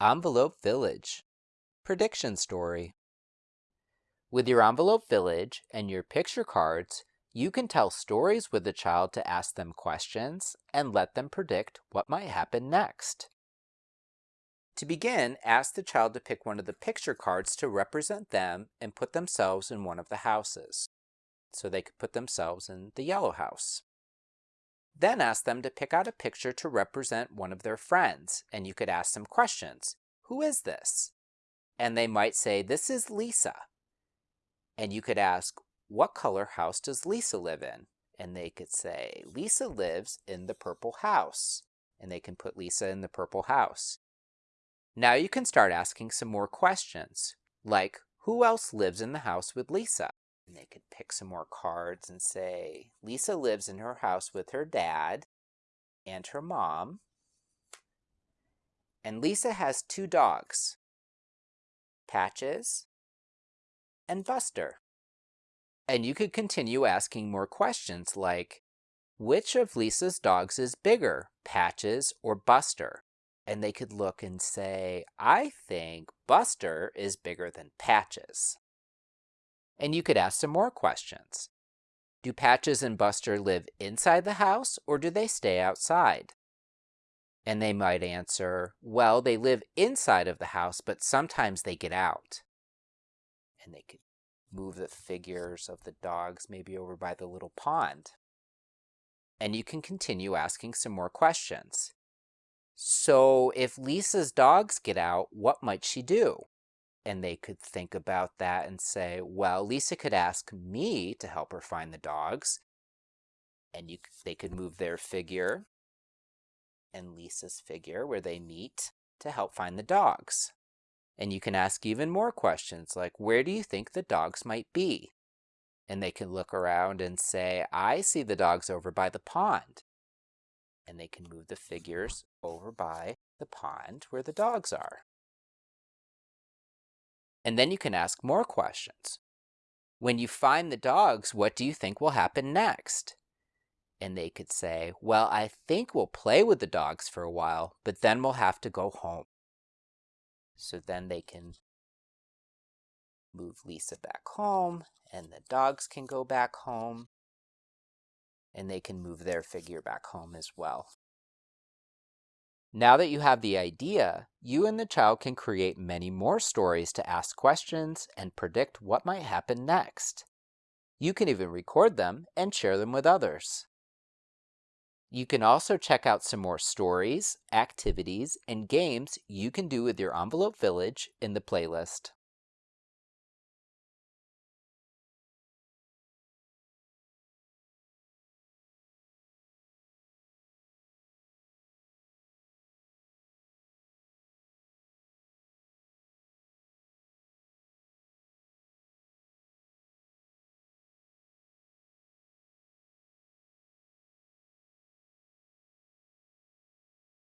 Envelope Village Prediction Story With your Envelope Village and your picture cards, you can tell stories with the child to ask them questions and let them predict what might happen next. To begin, ask the child to pick one of the picture cards to represent them and put themselves in one of the houses. So they could put themselves in the yellow house. Then ask them to pick out a picture to represent one of their friends, and you could ask them questions. Who is this? And they might say, this is Lisa. And you could ask, what color house does Lisa live in? And they could say, Lisa lives in the purple house. And they can put Lisa in the purple house. Now you can start asking some more questions, like, who else lives in the house with Lisa? And they could pick some more cards and say, Lisa lives in her house with her dad and her mom. And Lisa has two dogs, Patches and Buster. And you could continue asking more questions like, which of Lisa's dogs is bigger, Patches or Buster? And they could look and say, I think Buster is bigger than Patches. And you could ask some more questions. Do Patches and Buster live inside the house or do they stay outside? And they might answer, well, they live inside of the house, but sometimes they get out. And they could move the figures of the dogs maybe over by the little pond. And you can continue asking some more questions. So if Lisa's dogs get out, what might she do? And they could think about that and say, well, Lisa could ask me to help her find the dogs. And you, they could move their figure and Lisa's figure where they meet to help find the dogs. And you can ask even more questions like, where do you think the dogs might be? And they can look around and say, I see the dogs over by the pond. And they can move the figures over by the pond where the dogs are. And then you can ask more questions. When you find the dogs, what do you think will happen next? And they could say, well, I think we'll play with the dogs for a while, but then we'll have to go home. So then they can move Lisa back home, and the dogs can go back home, and they can move their figure back home as well. Now that you have the idea, you and the child can create many more stories to ask questions and predict what might happen next. You can even record them and share them with others. You can also check out some more stories, activities, and games you can do with your Envelope Village in the playlist.